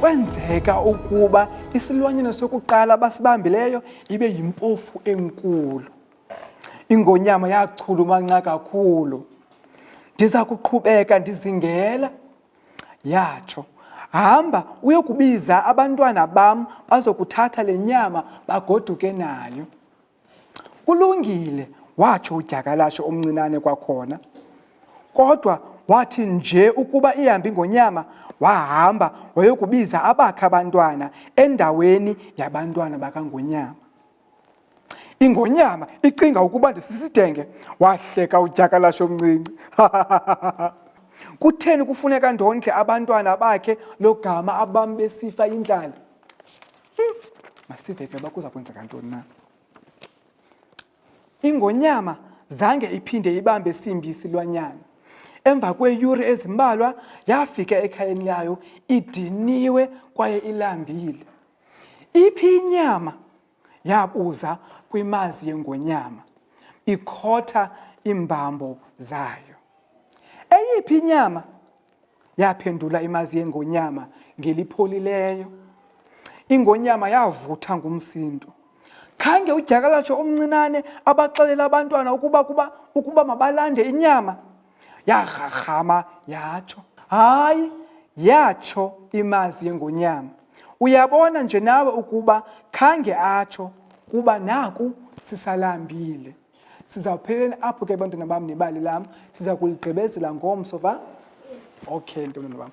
kwenzeka ukuba isilwanyana sokuqala abasibambileyo ibe yimpofu enkulu ingonyama yachulumanca kakhulu ndiza kuqhubeka ndizingela yatsho hamba uyokubiza abantwana bam bazokuthatha le nyama bagoduke nayo Kulungile, watsho udyakalashe omncinane kwakhona. Kodwa wathi nje ukuba ihambi ngonyama, wahamba wayokubiza abakhe abantwana endaweni yabantwana bakangonyama. Ingonyama icinga ukuba ndisisidenge, wahleka udyakalashe omncinci. Kutheni kufuneka ndondle abantwana bakhe logama abam besifa indlala? masive ke uba kuza kwenzeka ntoni na ingonyama zange iphinde ibambe simbi isilwanyana emva kweeyure ezimbalwa yafika ekhayeni layo idiniwe kwaye ilambile iphi inyama yabuza kwimazi yengonyama ikhotha iimbambo zayo eyiphi inyama Yaphendula imazi yengonyama ngelipholileyo. Ingonyama yavutha ngumsindo. Khange udyakalatsho omncinane abaxelela abantwana ukuba kuba ukuba mabalande inyama. Yarharhama yatsho. Hayi, yatsho imazi yengonyama. Uyabona nje nawe ukuba khange atsho kuba naku sisalambile. Sizawupheleni apho ke bantwana bam nebali lam, siza kuligqibezela ngomso va? Okay, ntwana bam.